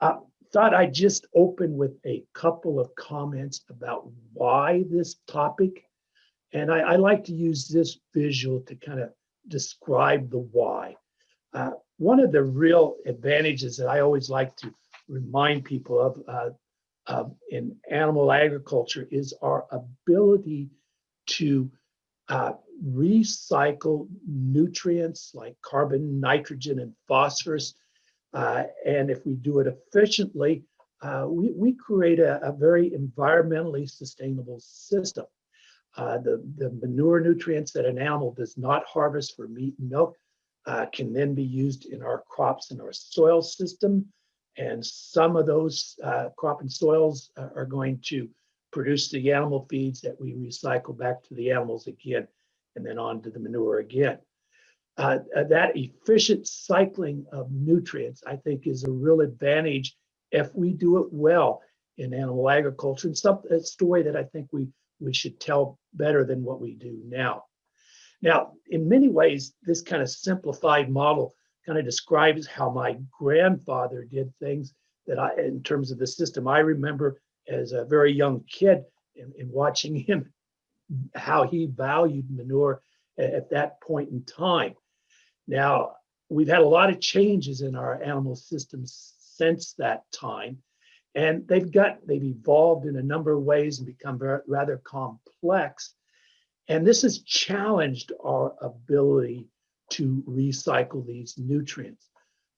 Uh, thought I'd just open with a couple of comments about why this topic. And I, I like to use this visual to kind of describe the why. Uh, one of the real advantages that I always like to remind people of uh, in animal agriculture is our ability to uh, recycle nutrients like carbon, nitrogen, and phosphorus. Uh, and if we do it efficiently, uh, we, we create a, a, very environmentally sustainable system. Uh, the, the manure nutrients that an animal does not harvest for meat and milk uh, can then be used in our crops and our soil system. And some of those uh, crop and soils are going to produce the animal feeds that we recycle back to the animals again, and then on to the manure again. Uh, uh, that efficient cycling of nutrients, I think, is a real advantage if we do it well in animal agriculture. And some a story that I think we we should tell better than what we do now. Now, in many ways, this kind of simplified model kind of describes how my grandfather did things that I, in terms of the system, I remember as a very young kid and watching him, how he valued manure at that point in time. Now, we've had a lot of changes in our animal systems since that time, and they've got, they've evolved in a number of ways and become very, rather complex. And this has challenged our ability to recycle these nutrients.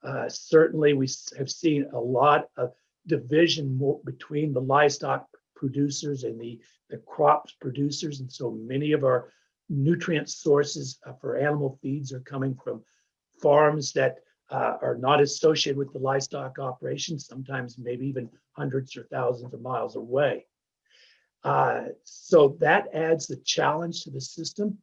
Uh, certainly, we have seen a lot of division between the livestock producers and the, the crops producers. And so many of our nutrient sources uh, for animal feeds are coming from farms that uh, are not associated with the livestock operations, sometimes maybe even hundreds or thousands of miles away. Uh, so that adds the challenge to the system.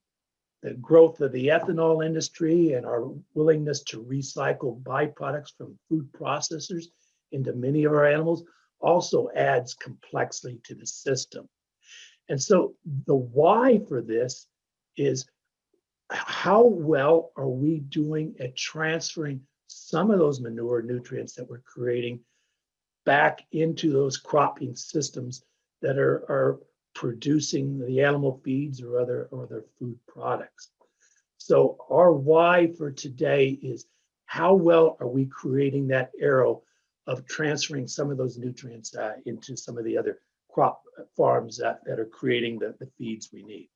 The growth of the ethanol industry and our willingness to recycle byproducts from food processors into many of our animals also adds complexity to the system. And so the why for this is how well are we doing at transferring some of those manure nutrients that we're creating back into those cropping systems that are, are producing the animal feeds or other or other food products. So our why for today is how well are we creating that arrow of transferring some of those nutrients uh, into some of the other crop farms that, that are creating the, the feeds we need.